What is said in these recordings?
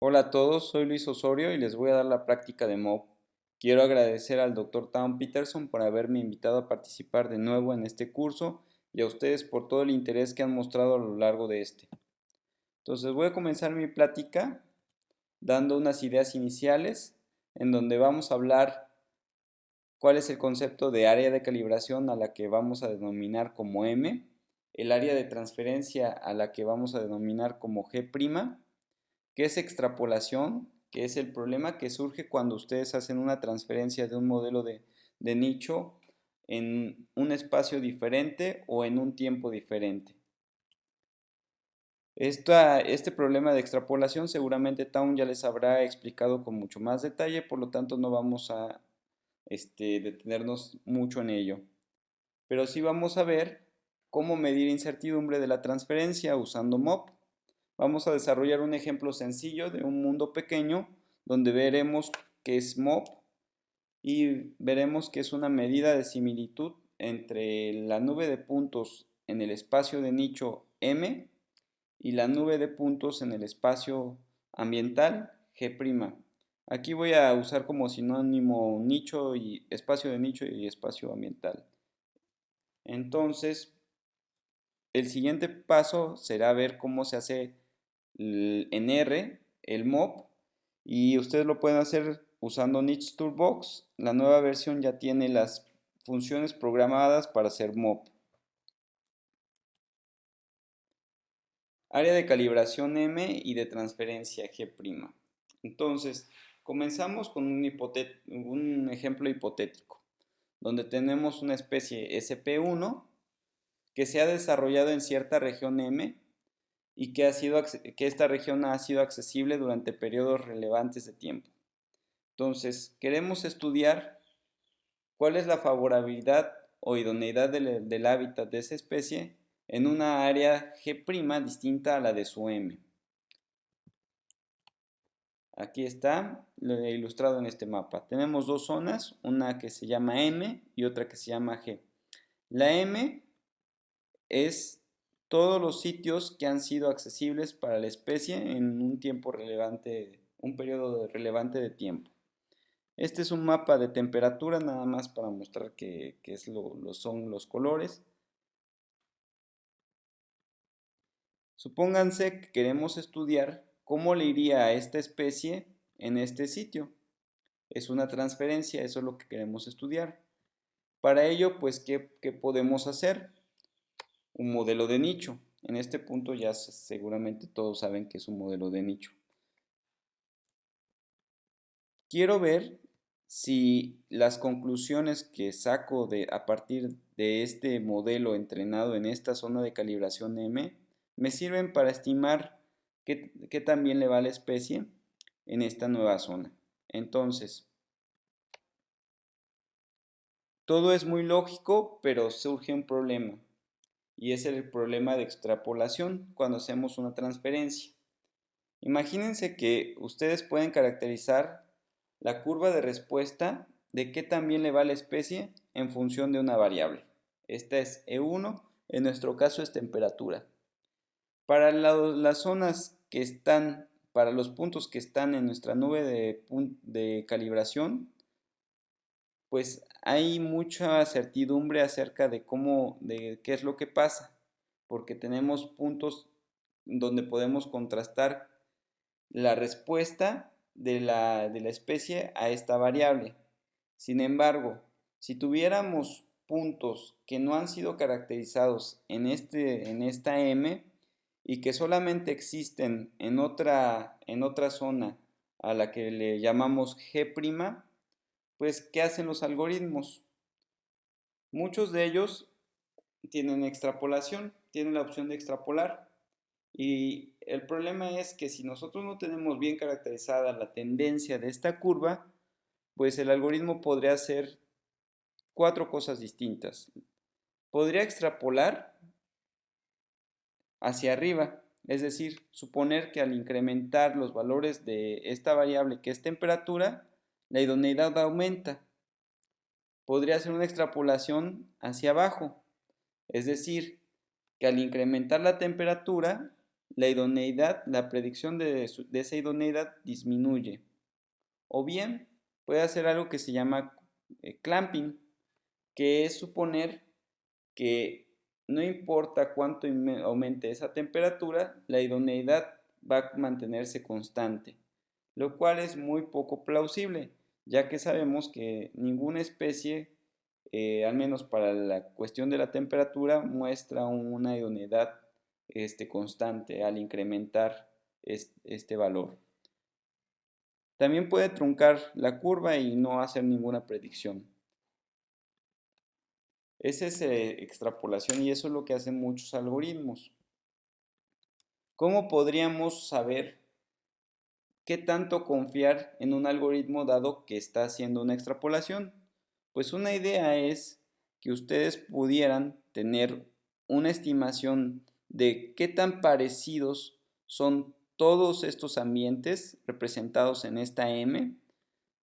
Hola a todos, soy Luis Osorio y les voy a dar la práctica de MOB. Quiero agradecer al Dr. Tom Peterson por haberme invitado a participar de nuevo en este curso y a ustedes por todo el interés que han mostrado a lo largo de este. Entonces voy a comenzar mi plática dando unas ideas iniciales en donde vamos a hablar cuál es el concepto de área de calibración a la que vamos a denominar como M, el área de transferencia a la que vamos a denominar como G', que es extrapolación, que es el problema que surge cuando ustedes hacen una transferencia de un modelo de, nicho en un espacio diferente o en un tiempo diferente. este problema de extrapolación seguramente Town ya les habrá explicado con mucho más detalle, por lo tanto no vamos a este, detenernos mucho en ello. Pero sí vamos a ver cómo medir incertidumbre de la transferencia usando MOP. Vamos a desarrollar un ejemplo sencillo de un mundo pequeño donde veremos que es MOP y veremos que es una medida de similitud entre la nube de puntos en el espacio de nicho M y la nube de puntos en el espacio ambiental G'. Aquí voy a usar como sinónimo nicho y espacio de nicho y espacio ambiental. Entonces, el siguiente paso será ver cómo se hace en R el MOP y ustedes lo pueden hacer usando Niche Toolbox. La nueva versión ya tiene las funciones programadas para hacer MOP. Área de calibración M y de transferencia G'. Entonces, comenzamos con un, un ejemplo hipotético, donde tenemos una especie SP1 que se ha desarrollado en cierta región M y que, ha sido, que esta región ha sido accesible durante periodos relevantes de tiempo. Entonces, queremos estudiar cuál es la favorabilidad o idoneidad del, del hábitat de esa especie en una área G' distinta a la de su M. Aquí está ilustrado en este mapa. Tenemos dos zonas, una que se llama M y otra que se llama G. La M es todos los sitios que han sido accesibles para la especie en un tiempo relevante, un periodo relevante de tiempo. Este es un mapa de temperatura nada más para mostrar qué es lo, son los colores. Supónganse que queremos estudiar cómo le iría a esta especie en este sitio. Es una transferencia, eso es lo que queremos estudiar. Para ello, pues, ¿qué, qué podemos hacer? Un modelo de nicho. En este punto ya seguramente todos saben que es un modelo de nicho. Quiero ver si las conclusiones que saco de, a partir de este modelo entrenado en esta zona de calibración M me sirven para estimar qué, qué tan bien le va a la especie en esta nueva zona. Entonces, todo es muy lógico, pero surge un problema y es el problema de extrapolación cuando hacemos una transferencia. Imagínense que ustedes pueden caracterizar la curva de respuesta de qué también le va a la especie en función de una variable. Esta es E1, en nuestro caso es temperatura. Para las zonas que están, para los puntos que están en nuestra nube de, de calibración, pues hay mucha certidumbre acerca de cómo, de qué es lo que pasa, porque tenemos puntos donde podemos contrastar la respuesta de la, de la especie a esta variable. Sin embargo, si tuviéramos puntos que no han sido caracterizados en, este, en esta M y que solamente existen en otra, en otra zona a la que le llamamos G', pues, ¿qué hacen los algoritmos? Muchos de ellos tienen extrapolación, tienen la opción de extrapolar. Y el problema es que si nosotros no tenemos bien caracterizada la tendencia de esta curva, pues el algoritmo podría hacer cuatro cosas distintas. Podría extrapolar hacia arriba, es decir, suponer que al incrementar los valores de esta variable que es temperatura, la idoneidad aumenta. Podría ser una extrapolación hacia abajo, es decir, que al incrementar la temperatura, la idoneidad, la predicción de, esa idoneidad disminuye. O bien puede hacer algo que se llama eh, clamping, que es suponer que no importa cuánto aumente esa temperatura, la idoneidad va a mantenerse constante, lo cual es muy poco plausible, ya que sabemos que ninguna especie, eh, al menos para la cuestión de la temperatura, muestra una idoneidad este, constante al incrementar este valor. También puede truncar la curva y no hacer ninguna predicción. Esa es eh, extrapolación y eso es lo que hacen muchos algoritmos. ¿Cómo podríamos saber qué tanto confiar en un algoritmo dado que está haciendo una extrapolación? Pues una idea es que ustedes pudieran tener una estimación de qué tan parecidos son todos estos ambientes representados en esta M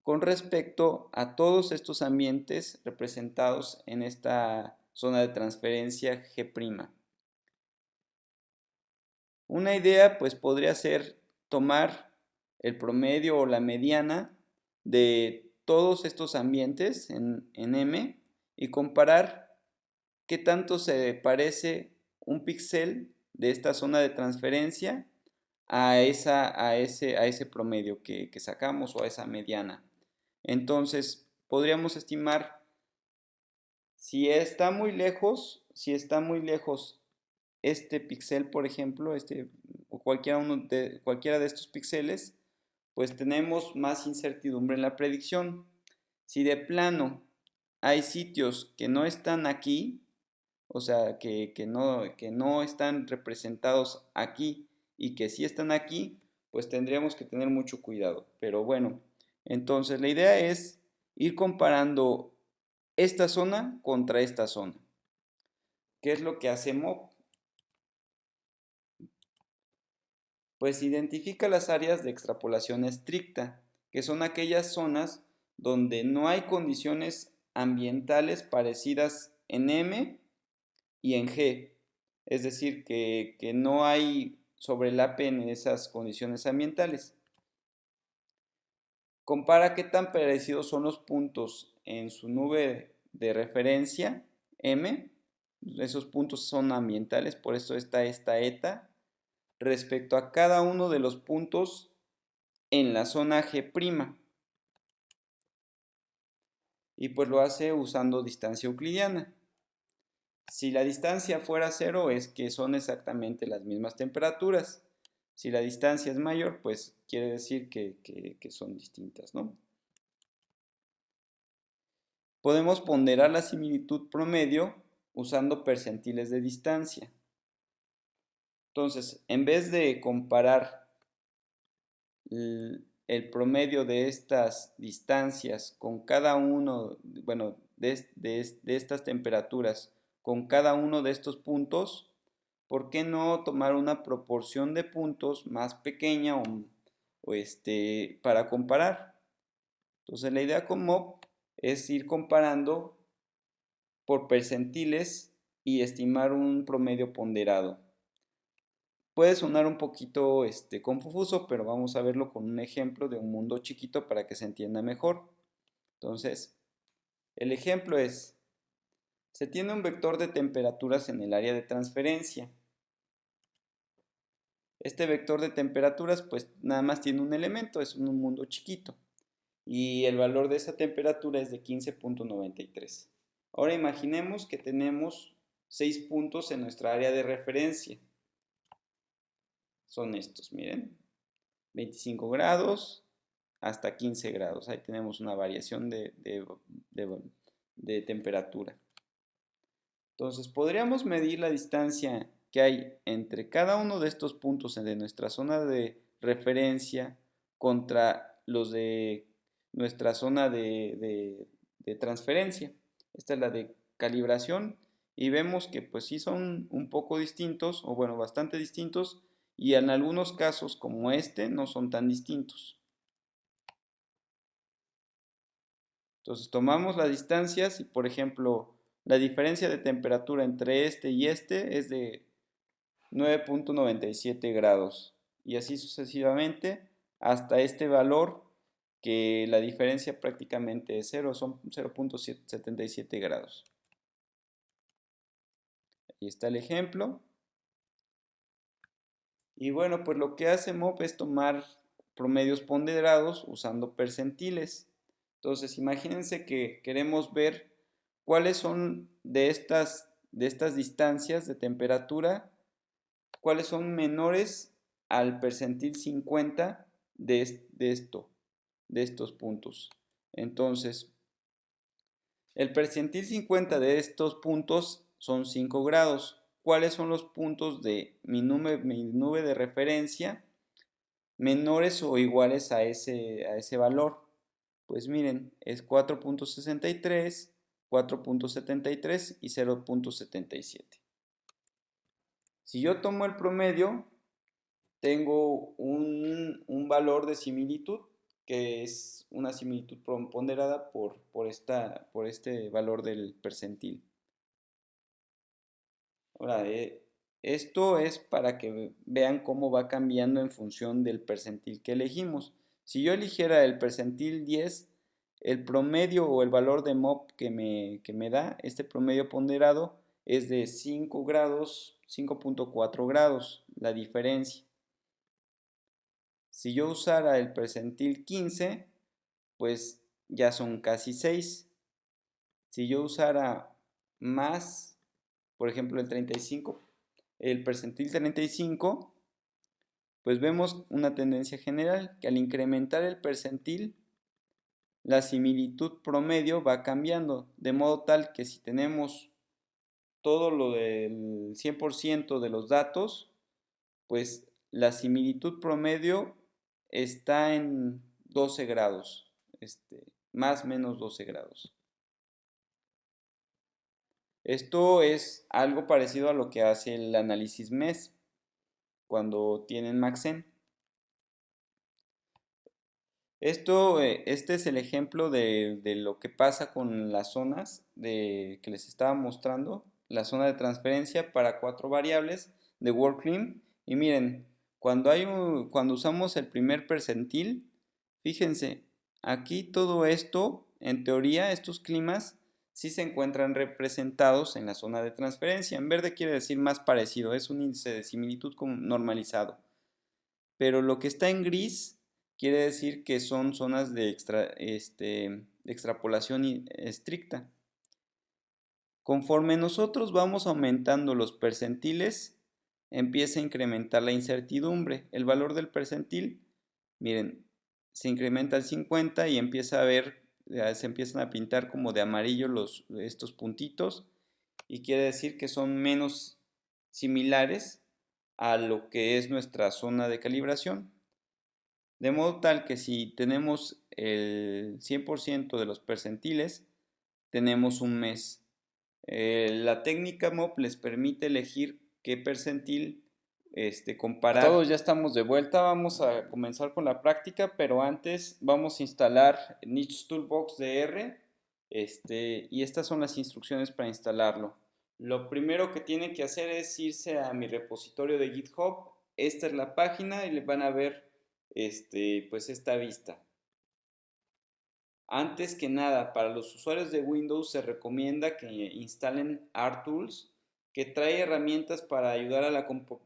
con respecto a todos estos ambientes representados en esta zona de transferencia G'. Una idea pues podría ser tomar el promedio o la mediana de todos estos ambientes en, en M y comparar qué tanto se parece un píxel de esta zona de transferencia a, esa, a, ese, a ese promedio que, que sacamos o a esa mediana. Entonces, podríamos estimar si está muy lejos, si está muy lejos este píxel, por ejemplo, este, o cualquiera, uno de, cualquiera de estos píxeles, pues tenemos más incertidumbre en la predicción. Si de plano hay sitios que no están aquí, o sea, que, no, que no están representados aquí y que sí están aquí, pues tendríamos que tener mucho cuidado. Pero bueno, entonces, la idea es ir comparando esta zona contra esta zona. ¿Qué es lo que hacemos? Pues identifica las áreas de extrapolación estricta, que son aquellas zonas donde no hay condiciones ambientales parecidas en M y en G. Es decir, que, que no hay sobrelape en esas condiciones ambientales. Compara qué tan parecidos son los puntos en su nube de referencia M. Esos puntos son ambientales, por eso está esta eta respecto a cada uno de los puntos en la zona G'. Y pues lo hace usando distancia euclidiana. Si la distancia fuera cero es que son exactamente las mismas temperaturas. Si la distancia es mayor, pues quiere decir que, son distintas, ¿no? Podemos ponderar la similitud promedio usando percentiles de distancia. Entonces, en vez de comparar el promedio de estas distancias con cada uno, bueno, de, de, estas temperaturas con cada uno de estos puntos, ¿por qué no tomar una proporción de puntos más pequeña o, este, para comparar? Entonces la idea con MOP es ir comparando por percentiles y estimar un promedio ponderado. Puede sonar un poquito este, confuso, pero vamos a verlo con un ejemplo de un mundo chiquito para que se entienda mejor. Entonces, el ejemplo es, se tiene un vector de temperaturas en el área de transferencia este vector de temperaturas pues nada más tiene un elemento, es un mundo chiquito. Y el valor de esa temperatura es de 15.93. Ahora imaginemos que tenemos 6 puntos en nuestra área de referencia. Son estos, miren. 25 grados hasta 15 grados. Ahí tenemos una variación de, de temperatura. Entonces podríamos medir la distancia que hay entre cada uno de estos puntos de nuestra zona de referencia contra los de nuestra zona de, transferencia. Esta es la de calibración y vemos que pues sí son un poco distintos o bueno bastante distintos y en algunos casos como este no son tan distintos. Entonces tomamos las distancias y por ejemplo la diferencia de temperatura entre este y este es de 9.97 grados y así sucesivamente hasta este valor que la diferencia prácticamente es 0, son 0.77 grados. Ahí está el ejemplo. Y bueno, pues lo que hace MOP es tomar promedios ponderados usando percentiles. Entonces, imagínense que queremos ver cuáles son de estas, de estas distancias de temperatura, cuáles son menores al percentil 50 de, esto, de estos puntos. Entonces, el percentil 50 de estos puntos son 5 grados. ¿Cuáles son los puntos de mi nube, de referencia menores o iguales a ese, a ese valor? Pues miren, es 4.63, 4.73 y 0.77. Si yo tomo el promedio, tengo un, valor de similitud, que es una similitud ponderada por, por, esta, por este valor del percentil. Ahora, eh, esto es para que vean cómo va cambiando en función del percentil que elegimos. Si yo eligiera el percentil 10, el promedio o el valor de MOP que me, que me da, este promedio ponderado, es de 5 grados, 5.4 grados, la diferencia. Si yo usara el percentil 15, pues ya son casi 6. Si yo usara más, por ejemplo el 35, el percentil 35, pues vemos una tendencia general que al incrementar el percentil, la similitud promedio va cambiando, de modo tal que si tenemos todo lo del 100% de los datos, pues la similitud promedio está en 12 grados, este, más menos 12 grados. Esto es algo parecido a lo que hace el análisis MES cuando tienen Maxen. Esto, eh, este es el ejemplo de, lo que pasa con las zonas de, que les estaba mostrando, la zona de transferencia para cuatro variables de WorkClim. Y miren, cuando, hay cuando usamos el primer percentil, fíjense, aquí todo esto, en teoría, estos climas sí se encuentran representados en la zona de transferencia. En verde quiere decir más parecido, es un índice de similitud normalizado. Pero lo que está en gris quiere decir que son zonas de, este, de extrapolación estricta. Conforme nosotros vamos aumentando los percentiles, empieza a incrementar la incertidumbre. El valor del percentil, miren, se incrementa al 50 y empieza a ver, se empiezan a pintar como de amarillo los, estos puntitos y quiere decir que son menos similares a lo que es nuestra zona de calibración. De modo tal que si tenemos el 100% de los percentiles, tenemos un mes. Eh, la técnica MOP les permite elegir qué percentil este, comparar. Todos ya estamos de vuelta, vamos a comenzar con la práctica, pero antes vamos a instalar Niche Toolbox DR este, y estas son las instrucciones para instalarlo. Lo primero que tienen que hacer es irse a mi repositorio de GitHub, esta es la página y le van a ver este, pues esta vista. Antes que nada, para los usuarios de Windows se recomienda que instalen RTools que trae herramientas para ayudar a la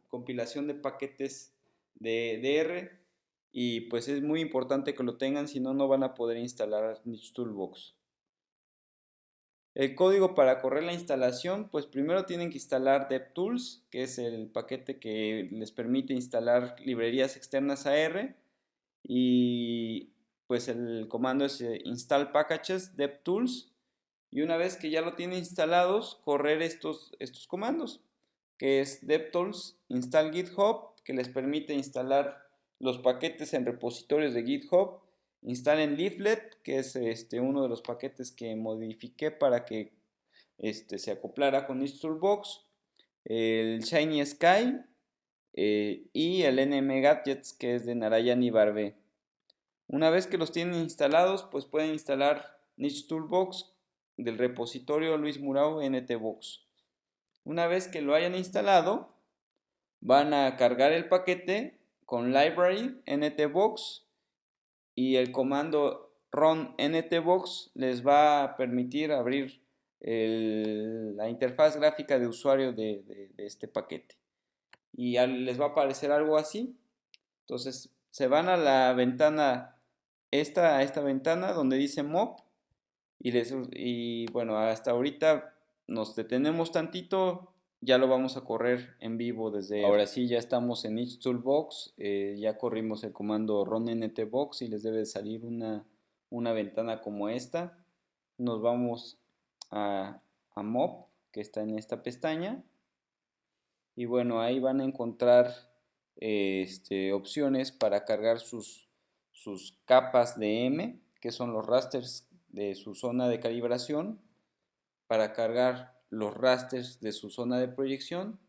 compilación de paquetes de DR y pues es muy importante que lo tengan, si no, no van a poder instalar Niche Toolbox. El código para correr la instalación, pues primero tienen que instalar DevTools, que es el paquete que les permite instalar librerías externas a R y pues el comando es eh, install packages DevTools y una vez que ya lo tiene instalados, correr estos, estos comandos, que es devtools install github, que les permite instalar los paquetes en repositorios de GitHub, instalen leaflet, que es este, uno de los paquetes que modifiqué para que este, se acoplara con Toolbox, el Shiny Sky eh, y el NM Gadgets, que es de Narayan y Barbe. Una vez que los tienen instalados, pues pueden instalar Niche Toolbox del repositorio Luis Murao NTBox. Una vez que lo hayan instalado, van a cargar el paquete con library ntbox y el comando run ntbox les va a permitir abrir la interfaz gráfica de usuario de, este paquete y les va a aparecer algo así entonces se van a la ventana esta, a esta ventana donde dice mob y, les, y bueno hasta ahorita nos detenemos tantito ya lo vamos a correr en vivo desde ahora sí ya estamos en each toolbox eh, ya corrimos el comando run ntbox y les debe salir una, una ventana como esta. Nos vamos a, a mob que está en esta pestaña. Y bueno ahí van a encontrar este, opciones para cargar sus, sus capas de M que son los rasters de su zona de calibración para cargar los rasters de su zona de proyección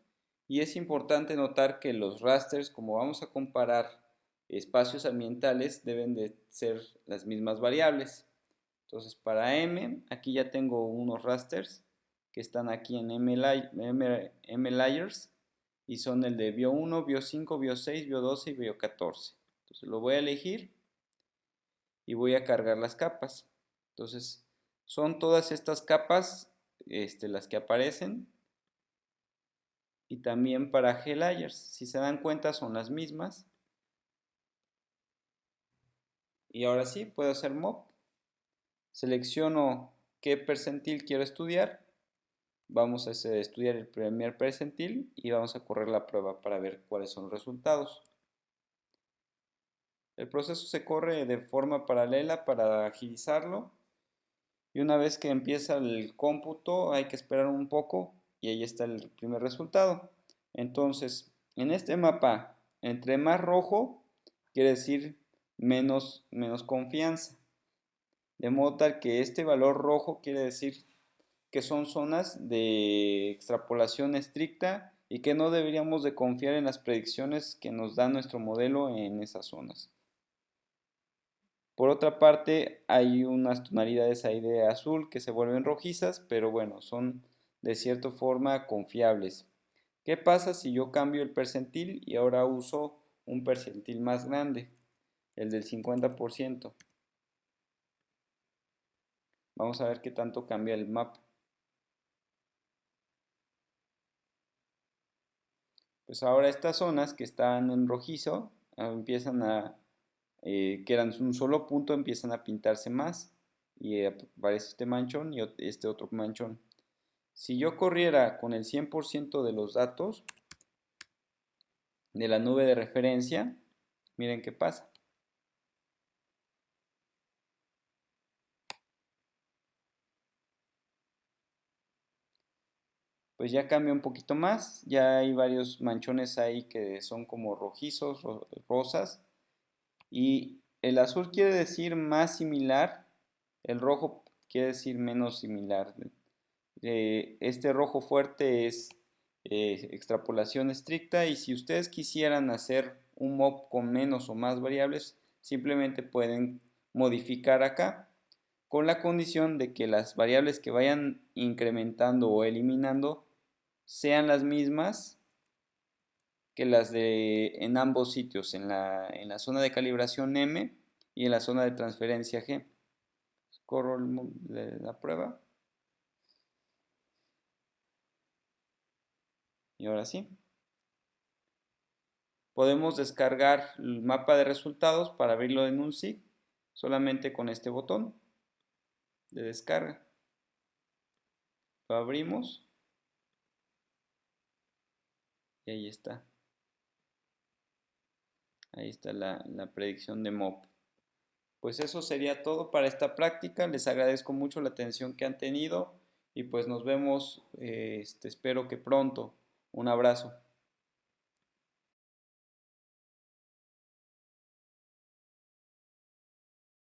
y es importante notar que los rasters, como vamos a comparar espacios ambientales, deben de ser las mismas variables. Entonces para M, aquí ya tengo unos rasters que están aquí en M, M, Layers y son el de Bio 1, Bio 5, Bio 6, Bio 12 y Bio 14. Entonces lo voy a elegir y voy a cargar las capas. Entonces son todas estas capas este, las que aparecen. Y también para G-Layers, si se dan cuenta son las mismas. Y ahora sí, puedo hacer mob. Selecciono qué percentil quiero estudiar. Vamos a estudiar el primer percentil y vamos a correr la prueba para ver cuáles son los resultados. El proceso se corre de forma paralela para agilizarlo y una vez que empieza el cómputo hay que esperar un poco y ahí está el primer resultado. Entonces, en este mapa, entre más rojo, quiere decir menos, menos confianza. De modo tal que este valor rojo quiere decir que son zonas de extrapolación estricta y que no deberíamos de confiar en las predicciones que nos da nuestro modelo en esas zonas. Por otra parte, hay unas tonalidades ahí de azul que se vuelven rojizas, pero bueno, son de cierta forma confiables. ¿Qué pasa si yo cambio el percentil y ahora uso un percentil más grande, el del 50%? Vamos a ver qué tanto cambia el mapa. Pues ahora estas zonas que están en rojizo ah, empiezan a eh, que eran un solo punto empiezan a pintarse más y aparece este manchón y este otro manchón. Si yo corriera con el 100% de los datos de la nube de referencia, miren qué pasa. Pues ya cambia un poquito más, ya hay varios manchones ahí que son como rojizos, rosas, y el azul quiere decir más similar, el rojo quiere decir menos similar. Eh, este rojo fuerte es eh, extrapolación estricta y si ustedes quisieran hacer un mob con menos o más variables, simplemente pueden modificar acá con la condición de que las variables que vayan incrementando o eliminando sean las mismas que las de en ambos sitios, en la, en la zona de calibración M y en la zona de transferencia G. Corro la prueba. Y ahora sí. Podemos descargar el mapa de resultados para abrirlo en un SIG solamente con este botón de descarga. Lo abrimos y ahí está. Ahí está la, predicción de MOP. Pues eso sería todo para esta práctica. Les agradezco mucho la atención que han tenido y pues nos vemos, este, espero que pronto. Un abrazo.